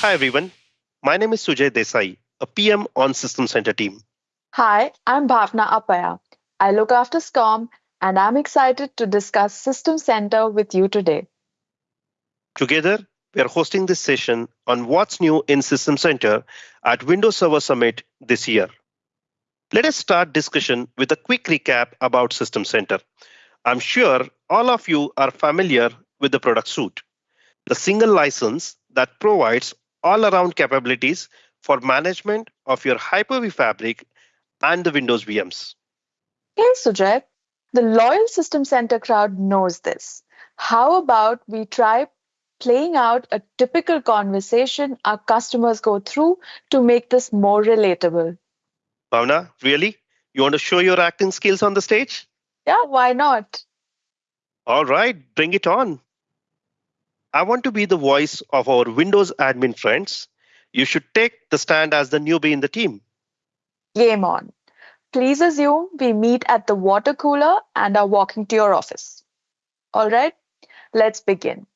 Hi, everyone. My name is Sujay Desai, a PM on System Center team. Hi, I'm Bhavna Appaya. I look after SCOM and I'm excited to discuss System Center with you today. Together, we are hosting this session on what's new in System Center at Windows Server Summit this year. Let us start discussion with a quick recap about System Center. I'm sure all of you are familiar with the product suite, the single license that provides all-around capabilities for management of your Hyper-V fabric and the Windows VMs. Hey, Sujay, the loyal System Center crowd knows this. How about we try playing out a typical conversation our customers go through to make this more relatable? Bhavna, really? You want to show your acting skills on the stage? Yeah, why not? All right, bring it on. I want to be the voice of our Windows admin friends. You should take the stand as the newbie in the team. Game on. Please assume we meet at the water cooler and are walking to your office. All right, let's begin.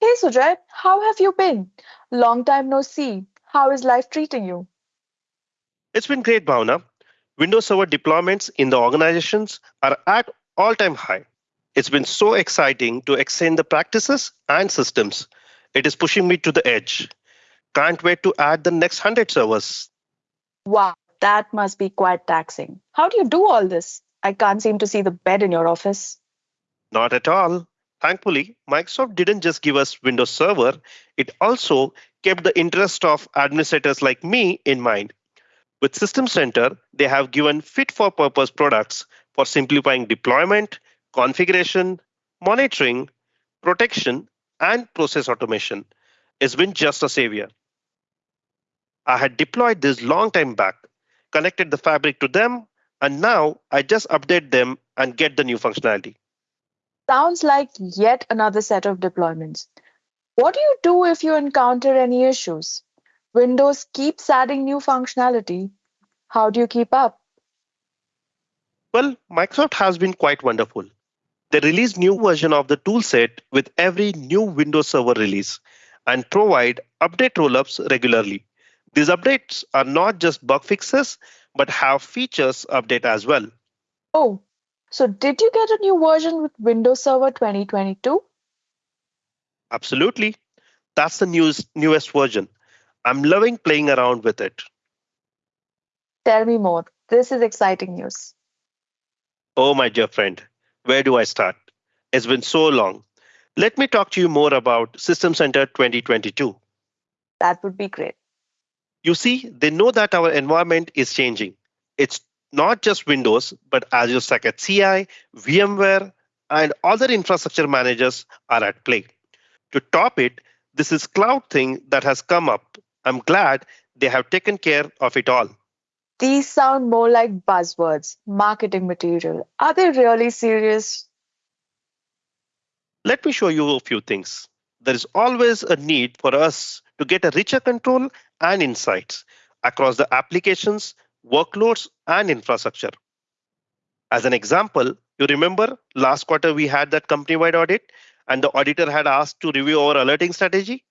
Hey Sujay, how have you been? Long time no see. How is life treating you? It's been great, Bhavna. Windows Server deployments in the organizations are at all-time high. It's been so exciting to extend the practices and systems. It is pushing me to the edge. Can't wait to add the next 100 servers. Wow, that must be quite taxing. How do you do all this? I can't seem to see the bed in your office. Not at all. Thankfully, Microsoft didn't just give us Windows Server, it also kept the interest of administrators like me in mind. With System Center, they have given fit for purpose products for simplifying deployment, configuration, monitoring, protection, and process automation. It's been just a savior. I had deployed this long time back, connected the fabric to them, and now I just update them and get the new functionality. Sounds like yet another set of deployments. What do you do if you encounter any issues? Windows keeps adding new functionality. How do you keep up? Well, Microsoft has been quite wonderful. They release new version of the toolset with every new Windows Server release and provide update rollups regularly. These updates are not just bug fixes, but have features update as well. Oh, so did you get a new version with Windows Server 2022? Absolutely. That's the newest, newest version. I'm loving playing around with it. Tell me more. This is exciting news. Oh, my dear friend, where do I start? It's been so long. Let me talk to you more about System Center 2022. That would be great. You see, they know that our environment is changing. It's not just Windows, but Azure Stack HCI, VMware, and other infrastructure managers are at play. To top it, this is cloud thing that has come up. I'm glad they have taken care of it all. These sound more like buzzwords, marketing material. Are they really serious? Let me show you a few things. There is always a need for us to get a richer control and insights across the applications, workloads, and infrastructure. As an example, you remember last quarter we had that company-wide audit and the auditor had asked to review our alerting strategy?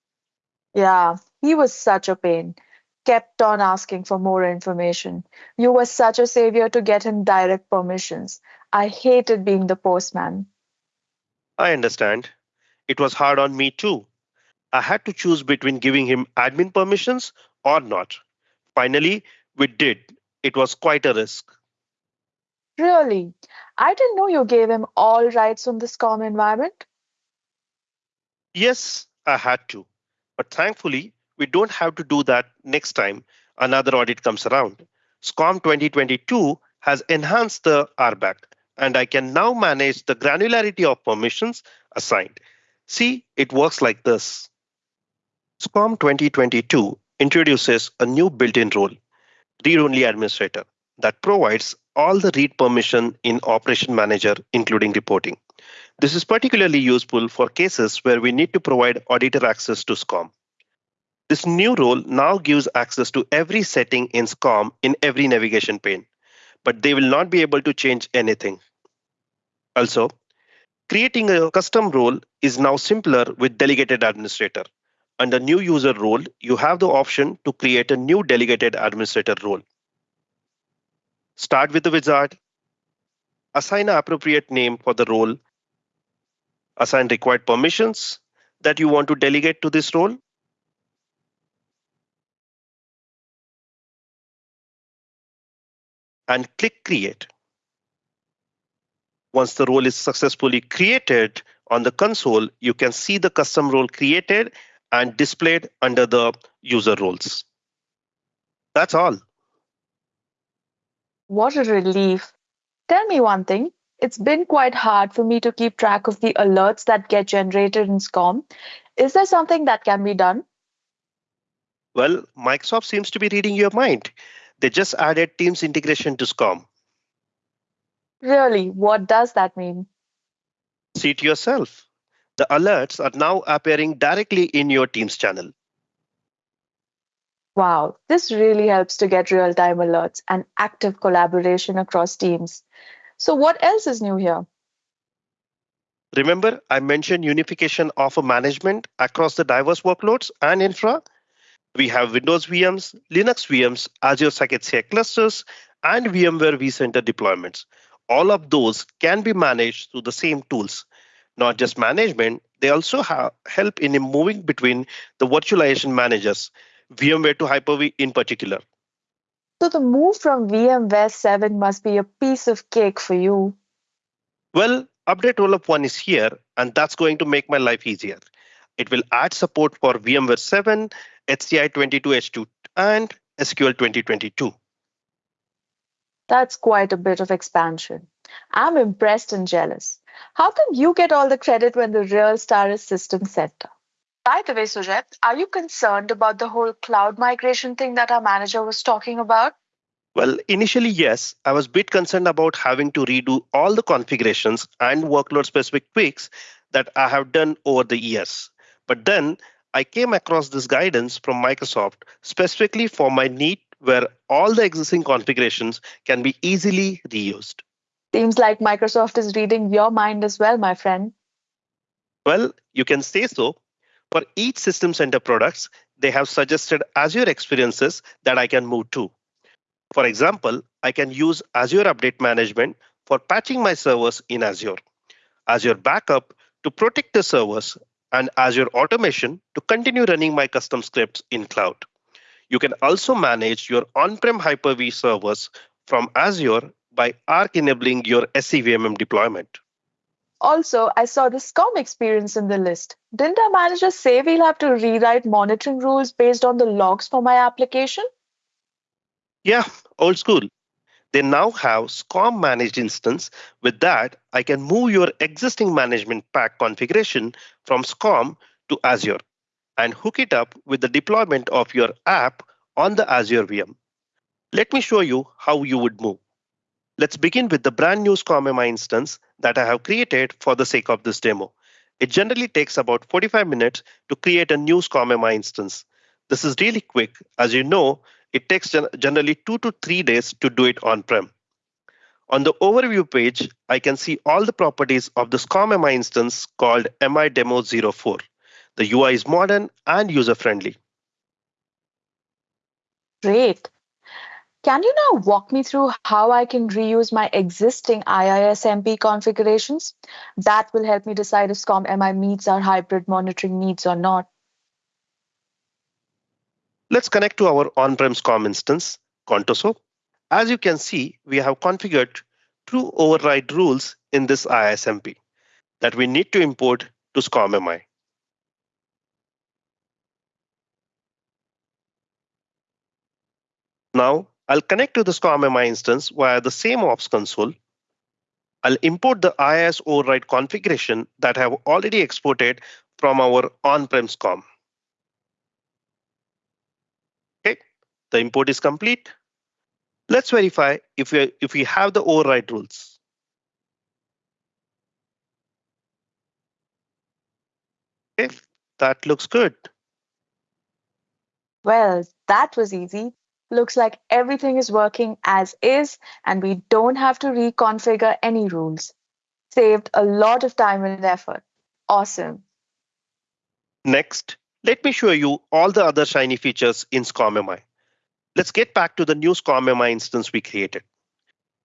Yeah, he was such a pain. Kept on asking for more information. You were such a savior to get him direct permissions. I hated being the postman. I understand. It was hard on me too. I had to choose between giving him admin permissions or not. Finally, we did. It was quite a risk. Really? I didn't know you gave him all rights on this SCOM environment. Yes, I had to. But thankfully, we don't have to do that next time another audit comes around. SCOM 2022 has enhanced the RBAC, and I can now manage the granularity of permissions assigned. See, it works like this. SCOM 2022 introduces a new built-in role, read-only administrator, that provides all the read permission in Operation Manager, including reporting. This is particularly useful for cases where we need to provide auditor access to SCOM. This new role now gives access to every setting in SCOM in every navigation pane, but they will not be able to change anything. Also, creating a custom role is now simpler with delegated administrator. under new user role, you have the option to create a new delegated administrator role. Start with the wizard, assign an appropriate name for the role, assign required permissions that you want to delegate to this role, and click Create. Once the role is successfully created on the console, you can see the custom role created and displayed under the user roles. That's all. What a relief. Tell me one thing. It's been quite hard for me to keep track of the alerts that get generated in SCOM. Is there something that can be done? Well, Microsoft seems to be reading your mind. They just added Teams integration to SCOM. Really, what does that mean? See it yourself. The alerts are now appearing directly in your Teams channel. Wow, this really helps to get real time alerts and active collaboration across teams. So, what else is new here? Remember, I mentioned unification of a management across the diverse workloads and infra. We have Windows VMs, Linux VMs, Azure HCI clusters, and VMware vCenter deployments. All of those can be managed through the same tools. Not just management, they also help in moving between the virtualization managers, VMware to Hyper-V in particular. So, the move from VMware 7 must be a piece of cake for you. Well, update rollup 1 is here, and that's going to make my life easier. It will add support for VMware 7, HCI 22H2, and SQL 2022. That's quite a bit of expansion. I'm impressed and jealous. How come you get all the credit when the real star is System Center? By the way, Sujay, are you concerned about the whole cloud migration thing that our manager was talking about? Well, initially, yes, I was a bit concerned about having to redo all the configurations and workload specific tweaks that I have done over the years. But then I came across this guidance from Microsoft specifically for my need where all the existing configurations can be easily reused. Seems like Microsoft is reading your mind as well, my friend. Well, you can say so. For each System Center products, they have suggested Azure experiences that I can move to. For example, I can use Azure Update Management for patching my servers in Azure, Azure Backup to protect the servers, and Azure Automation to continue running my custom scripts in cloud. You can also manage your on-prem Hyper-V servers from Azure by Arc enabling your SCVMM deployment. Also, I saw the SCOM experience in the list. Didn't our manager say we'll have to rewrite monitoring rules based on the logs for my application? Yeah, old school. They now have SCOM managed instance. With that, I can move your existing management pack configuration from SCOM to Azure and hook it up with the deployment of your app on the Azure VM. Let me show you how you would move. Let's begin with the brand new SCOM-MI instance that I have created for the sake of this demo. It generally takes about 45 minutes to create a new SCOM-MI instance. This is really quick. As you know, it takes generally two to three days to do it on-prem. On the overview page, I can see all the properties of the SCOM-MI instance called MI Demo 04. The UI is modern and user-friendly. Great. Can you now walk me through how I can reuse my existing IISMP configurations? That will help me decide if SCOM MI meets our hybrid monitoring needs or not. Let's connect to our on-prem SCOM instance, Contoso. As you can see, we have configured two override rules in this IISMP that we need to import to SCOM MI. Now, I'll connect to the SCOM-MI instance via the same ops console. I'll import the IIS override configuration that I have already exported from our on-prem SCOM. The import is complete. Let's verify if we, if we have the override rules. Okay, that looks good. Well, that was easy. Looks like everything is working as is and we don't have to reconfigure any rules. Saved a lot of time and effort. Awesome. Next, Let me show you all the other shiny features in SCOM-MI. Let's get back to the new SCOM-MI instance we created.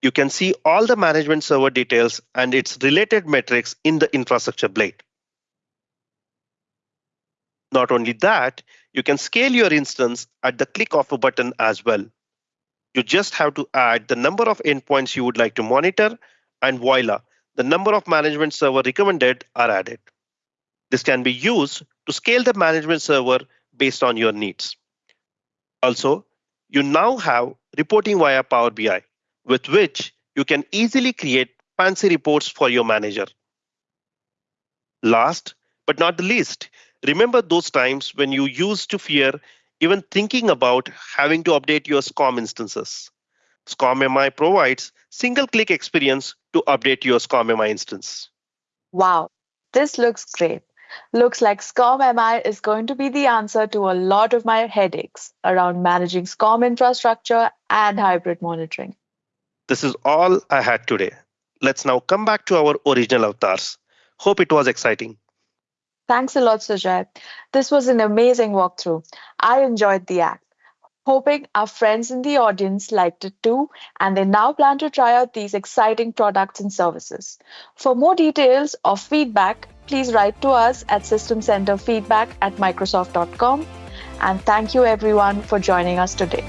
You can see all the management server details and its related metrics in the infrastructure blade. Not only that, you can scale your instance at the click of a button as well. You just have to add the number of endpoints you would like to monitor, and voila, the number of management server recommended are added. This can be used to scale the management server based on your needs. Also, you now have reporting via Power BI, with which you can easily create fancy reports for your manager. Last but not the least, remember those times when you used to fear even thinking about having to update your SCOM instances. SCOM-MI provides single-click experience to update your SCOM-MI instance. Wow, this looks great. Looks like SCOM-MI is going to be the answer to a lot of my headaches around managing SCOM infrastructure and hybrid monitoring. This is all I had today. Let's now come back to our original avatars. Hope it was exciting. Thanks a lot, Sujay. This was an amazing walkthrough. I enjoyed the act. Hoping our friends in the audience liked it too, and they now plan to try out these exciting products and services. For more details or feedback, please write to us at systemcenterfeedback at microsoft.com. And thank you everyone for joining us today.